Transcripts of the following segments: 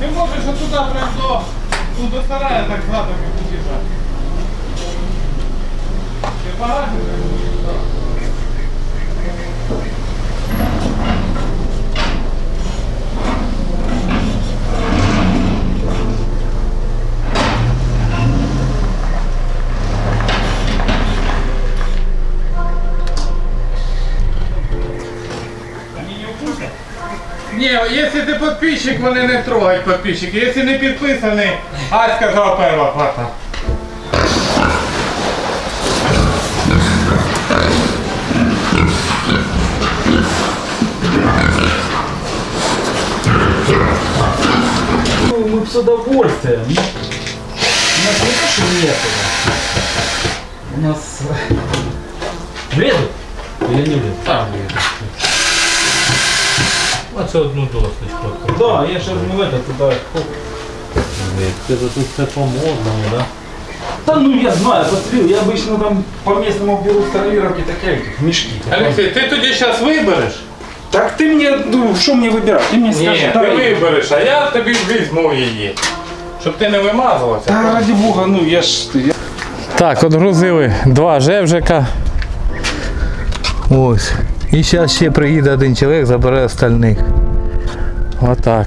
Ти можеш отуда прям до, ну, до сарая так задом під'їжджати. Ти багато? Не, если ты подписчик, вони не трогають подписчики. Если не підписаний, Ась сказала перша плата. Ну, мы с удовольствием. Ну, У нас не то, что некуда. У нас... Вреду? Или не вреду? Там є. Оце одну досочку. Да, я сейчас ну это туда... хоп. Це тут все по-модному, да? Да ну я знаю, посмотрел, я обычно там по местному беру старовировки такие этих, мешки. Олексій, ти тоді зараз вибереш? Так ты мне, ну, что мне выбирать? Ты мне скажи, Ні, ти дай. вибереш, а я тобі візьму її. Щоб ти не вимазувався. Да ради бога, ну я ж... Я... Так, от грузили два жевжика. Ось. І зараз ще приїде один чоловік, забере остальних. Отак.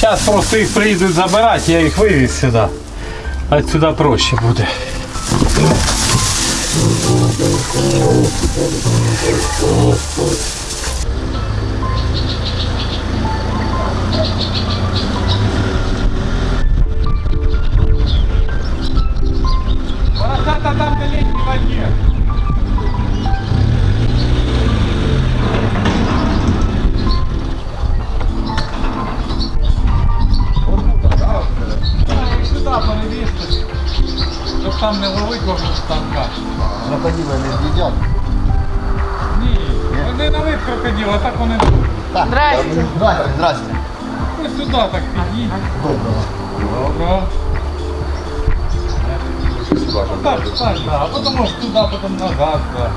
Зараз просто їх приїдуть забирати, я їх вивіз сюди. А сюди проще буде. Волосата на летней воде. Їх сюди перевісти, щоб там не ловить кожен станка. Крокодила не з'їдять. Ні, вони на вид крокодил, а так вони тут. Здрасте. Здрасте, здрасте. Ось сюди так підійдь. Доброго. Добро. Ну так, так, да. А потім ось туди, потім назад, да.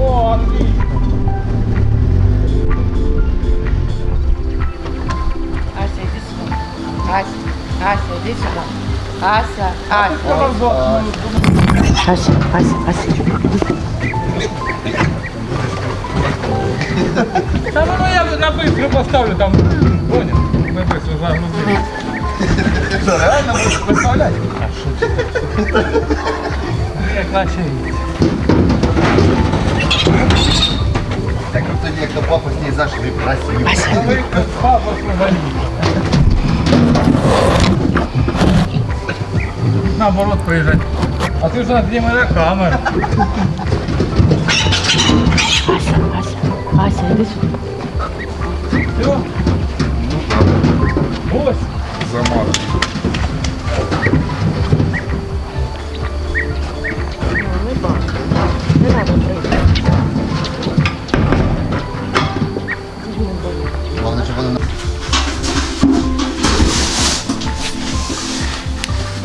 О, отлично. Ася, иди сюда. Ася, Ася, сейчас, пас, пас. Да ну, ну я на быстро поставлю там, понял? Мы быстро загрузили. Что, реально будешь поставлять? А что? Так вот у некто папа с ней зашли, просил. Спасибо. Ну, папа свалили. Наоборот, проезжать. А ти ж на моя мене камера. Ася, Ася, Ася, іди сюди. Все? Ось. Ну,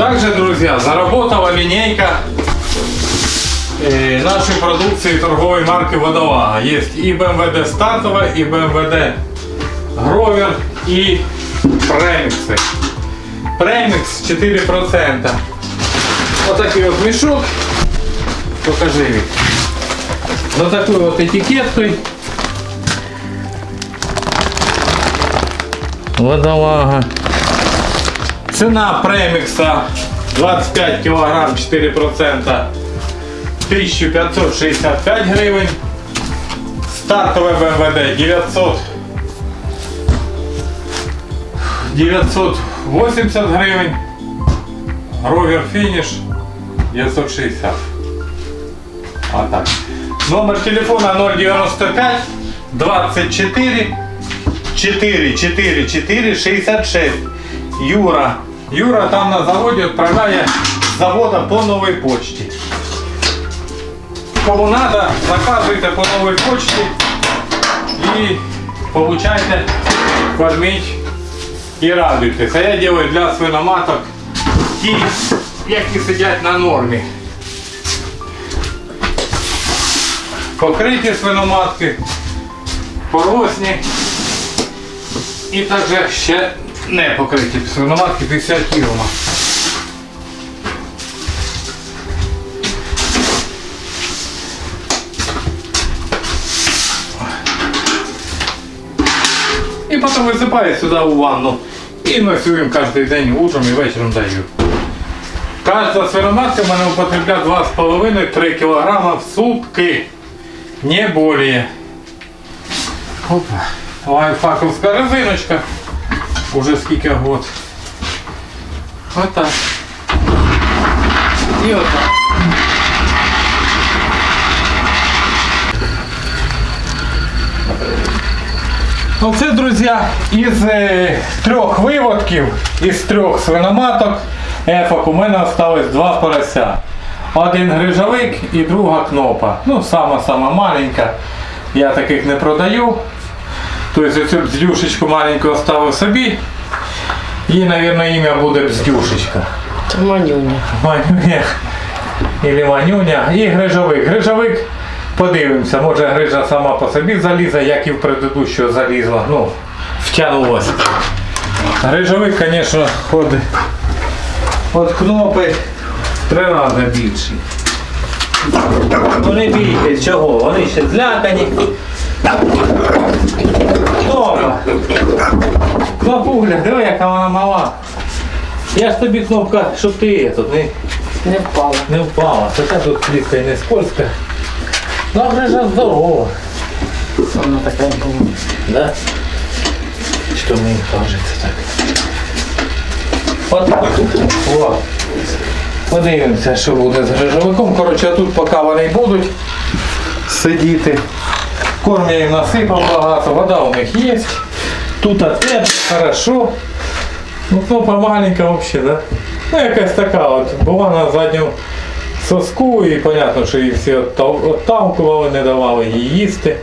Также, друзья, заработала линейка э, нашей продукции торговой марки Водолага. Есть и БМВД стартовая, и БМВД Гровер, и премиксы. Премикс 4%. Вот такой вот мешок. Покажи вид. Вот такой вот этикеткой. Водолага. Цена премикса 25 кг 4% 1565 гривень. Стартове БМВД 900 980 гривень. Ровер фініш 960. А так. Номер телефона 095 24 4 4 4 66. Юра. Юра там на заводі відправляє завода по новій почті. Кому треба, заказуйте по новій почті і получайте, корміть і радуйтесь. А я роблю для свиноматок ті, які сидять на нормі. Покриті свиноматки, поросні і також ще не покриті свиноматки 50 кг. І потім висипаю сюди у ванну. І носю їм кожен день утром і вечором даю. Кожна свиноматка в мене употребляє 2,5-3 кг в сутки. Не более. Опа. Лайфхаковська резиночка. Уже скільки год. Отак. І отак. Оце, друзі, із е, трьох виводків, із трьох свиноматок, ефок, у мене залишилось два порося. Один грижовик і друга кнопа. Ну, сама-сама маленька. Я таких не продаю. Тобто цю бздюшечку маленьку оставив собі. Їй, мабуть, ім'я буде бздюшечка. Манюня. Манюня. Или манюня. І грижовик. Грижовик, подивимося, може грижа сама по собі залізе, як і в предыдущого залізла. Ну, втягнулася. Грижовик, звісно, ходить. От кнопи три рази більші. Ну не бійтесь, чого? Вони ще злякані. Кнопа. Кнопуля, диви, яка вона мала. Я ж тобі кнопка, щоб ти тут не, Не впала. не впала. Хоча тут плітка і не скользка. Ну, грижа здорова. Вона така була. Да? Що мені кажеться так? От так. О. Подивимося, що буде з грижовиком. Коротше, тут поки вони будуть сидіти. Корм я їм насипав багато, вода у них є. Тут тепло, хорошо. Ну кнопа маленька взагалі, да? Ну якась така от, була на задньому соску і понятно, що її всі оттамкували, не давали їй їсти.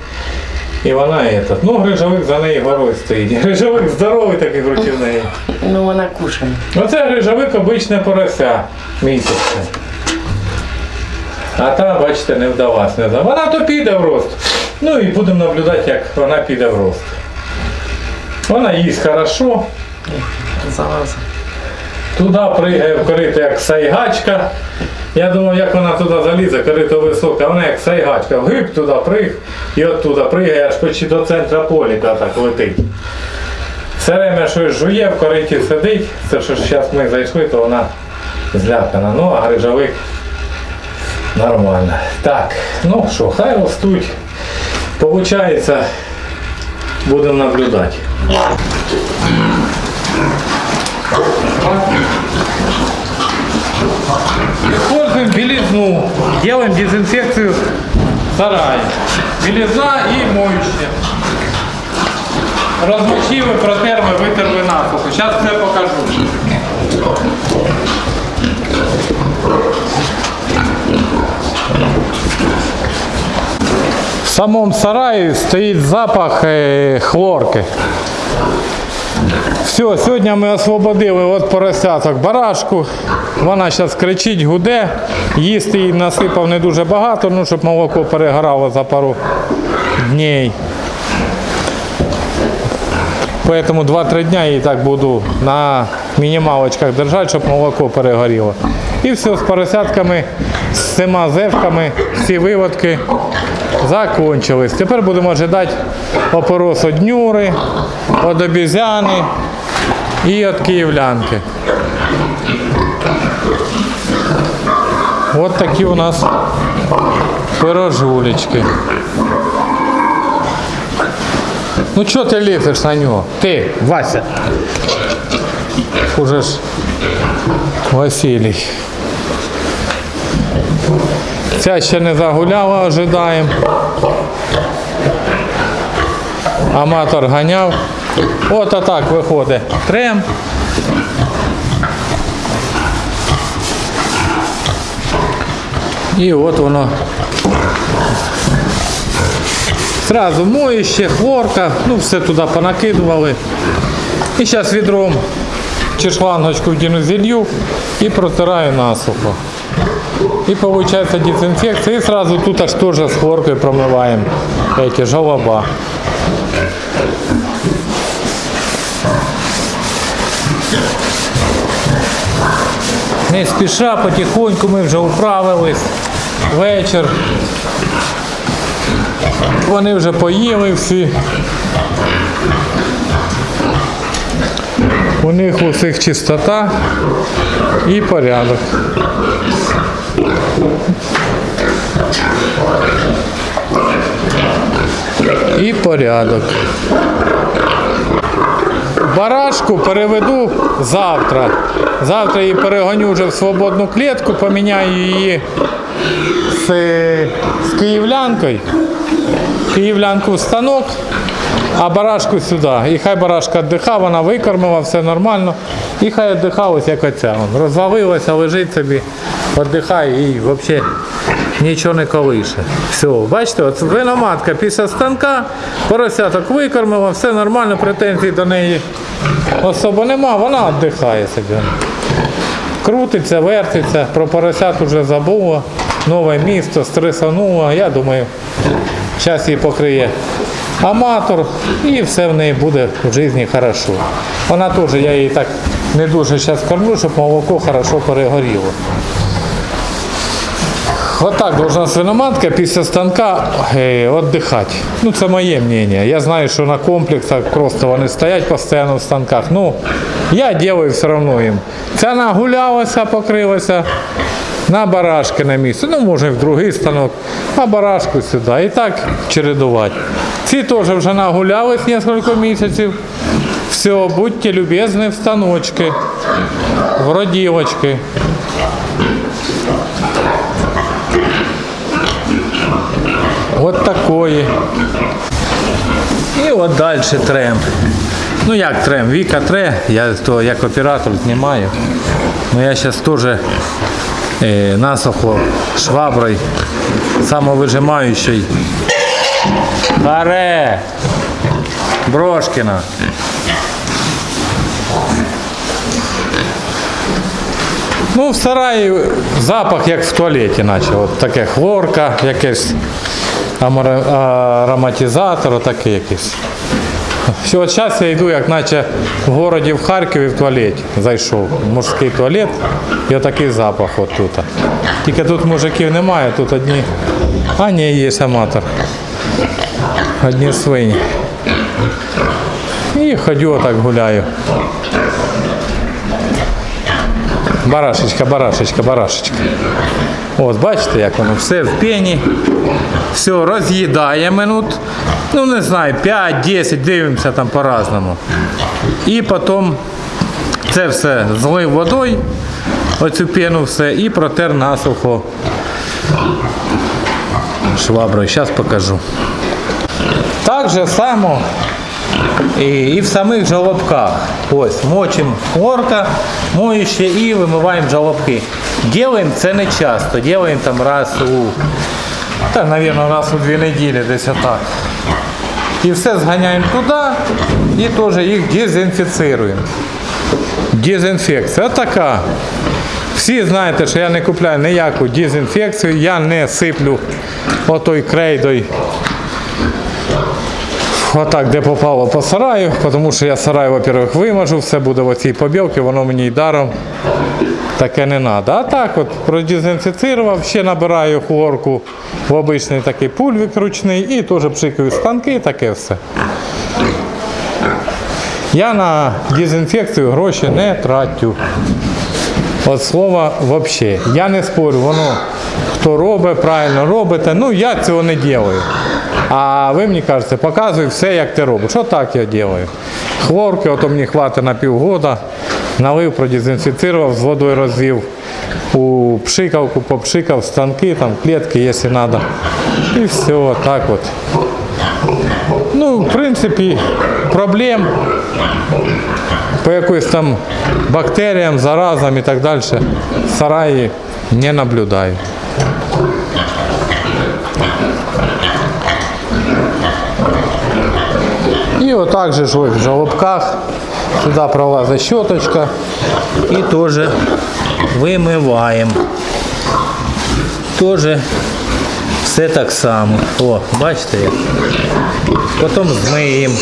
І вона этот. Ну, грижовик за нею горою стоїть. Грижовик здоровий такий проти неї. Ну вона кушає. Оце грижовик обичне порося місяця. А та, бачите, не вдалась. Не вдалась. Вона то піде в рост. Ну і будемо наблюдати, як вона піде в рост. Вона їсть хорошо. Залазить. Туди пригає в корито як сайгачка. Я думав, як вона туди залізе, корито високе. вона як сайгачка. Гип туди приг і оттуда пригає аж почти до центра поліка так летить. Все время щось жує, в кориті сидить. Це що зараз ми зайшли, то вона злякана. Ну, а грижовик нормально. Так, ну що, хай ростуть. Получається, будемо наблюдати. Используем белизну. Делаем дезинфекцию сарая. Белизна и моющее. Розмочили, протерли, витерли насухо. Зараз все покажу. В самому сараї стоїть запах е, хлорки. Все, сьогодні ми освободили от поросяток барашку. Вона зараз кричить, гуде. Їсти їй насипав не дуже багато, ну, щоб молоко перегорало за пару днів. Поэтому 2-3 дня я так буду на мінімалочках держати, щоб молоко перегоріло. І все, з поросятками, з всіма зевками, всі виводки закончились. Тепер будемо ожидати опорос від нюри, від і від київлянки. От такі у нас пирожулечки. Ну чого ти ліпиш на нього? Ти, Вася. Уже ж Василій. Ця ще не загуляла, ожидаємо. Аматор ганяв. От отак виходить. Трем. І от воно. Зразу моїще, хлорка, ну все туди понакидували. І зараз відром чи шлангочку вдіну зілью і протираю насухо. І виходить дезінфекція. І сразу тут аж теж з хлоркою промиваємо эти жолоба. Не спіша, потихоньку ми вже управились. Вечір. Вони вже поїли всі. У них у всіх чистота і порядок. І порядок. Барашку переведу завтра. Завтра її перегоню вже в свободну клітку, поміняю її з, з київлянкою. Київлянку в станок, а барашку сюди. І хай барашка віддиха, вона викормила, все нормально. І хай віддиха ось як оця. Розвалилася, лежить собі, віддихає і взагалі нічого не колише. Все, бачите, от виноматка після станка, поросяток викормила, все нормально, претензій до неї особо нема, вона віддихає собі. Крутиться, вертиться, про поросят уже забула, нове місто, стресанула, я думаю, час її покриє аматор і все в неї буде в житті хорошо. Вона теж, я її так не дуже зараз кормлю, щоб молоко хорошо перегоріло. Отак должна свиноматка після станка е, віддихати. Ну, це моє мнение. Я знаю, що на комплексах просто вони стоять постійно в станках. Ну, я делаю все одно їм. Ця нагулялася, покрилася на барашки на місце. Ну, може, і в другий станок, а барашку сюди. І так чередувати. Ці теж вже нагулялись кілька місяців. Все, будьте любезні в станочки, в роділочки. От такої. І от далі трем. Ну як трем? Віка тре, я то як оператор знімаю. Ну я зараз теж насухо шваброю самовижимаючий. Харе! Брошкіна. Ну, в сараї запах як в туалеті, наче. От таке хлорка, якийсь ароматизатор, таке якийсь. Все, от зараз я йду, як наче в городі в Харкові в туалет зайшов. Мужський туалет. І отакий запах от тут. Тільки тут мужиків немає, тут одні. А ні, є аматор. Одні свині. І ходю отак гуляю. Барашечка, барашечка, барашечка. От, бачите, як воно все в пені. Все роз'їдає минут. Ну не знаю, 5-10, дивимося там по-разному. І потім це все злив водою, оцю пену все, і протер насухо шваброю. Зараз покажу. Так же само і, і в самих жолобках. Ось, мочимо хлорка, моюще і вимиваємо жолобки. Ділаємо це не часто, ділаємо там раз у, та, навірно, раз у дві неділі, десь отак. І все зганяємо туди і теж їх дезінфіцируємо. Дезінфекція така. Всі знаєте, що я не купляю ніяку дезінфекцію, я не сиплю отой крейдою Отак, де попало по сараю, тому що я сарай, во-первых, вимажу, все буде в оцій побілці, воно мені й даром таке не треба. А так от продезінфіцирував, ще набираю хлорку в обичний такий пульвик ручний і теж пшикаю станки, таке все. Я на дезінфекцію гроші не трачу. От слова взагалі. Я не спорю, воно хто робить, правильно робите. Ну я цього не роблю. А ви мені кажете, показуй все, як ти робиш. Що так я роблю. Хлорки, ото мені хватить на півгода. Налив, продезінфіцирував, з водою розвів. У пшикавку попшикав, станки, там, клітки, якщо треба. І все, так от. Ну, в принципі, проблем по якоюсь там бактеріям, заразам і так далі в сараї не наблюдаю. І отак же ж ось в жолобках сюди пролазить щоточка і теж вимиваємо. Теж все так само. О, бачите як? Потім змиємо.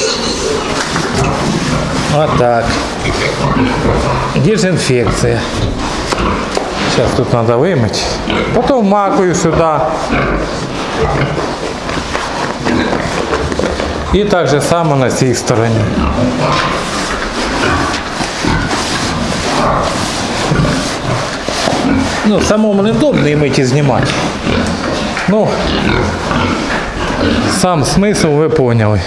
Отак. Дезінфекція. Зараз тут треба вимити. Потім макую сюди. І так же само на цій стороні. Ну, самому невдобно і мити знімати. Ну, сам смисл ви поняли.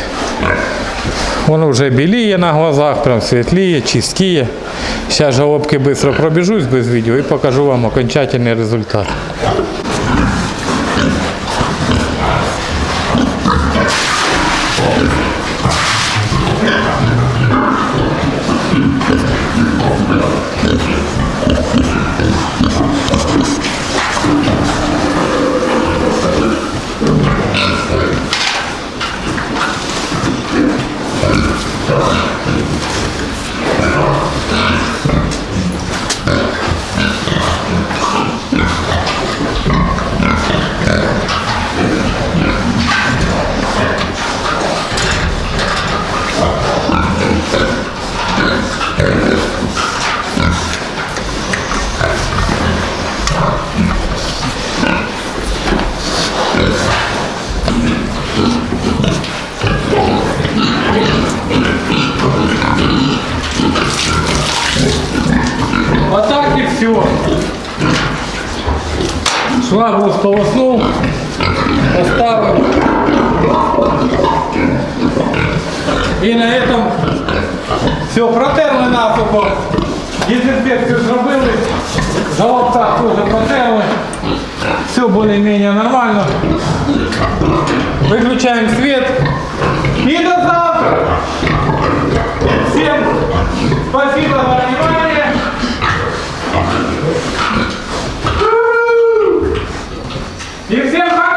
Воно вже біліє на глазах, прям світліє, чистіє. Зараз жалобки швидко пробіжусь без відео і покажу вам окончательний результат. всего швабру сполоснул, поставил. И на этом все, протерли насухо. Дезинфекцию зробили, за лоптах тоже протерли. Все более-менее нормально. Выключаем свет. И до завтра! Всем спасибо за внимание. И всем пока!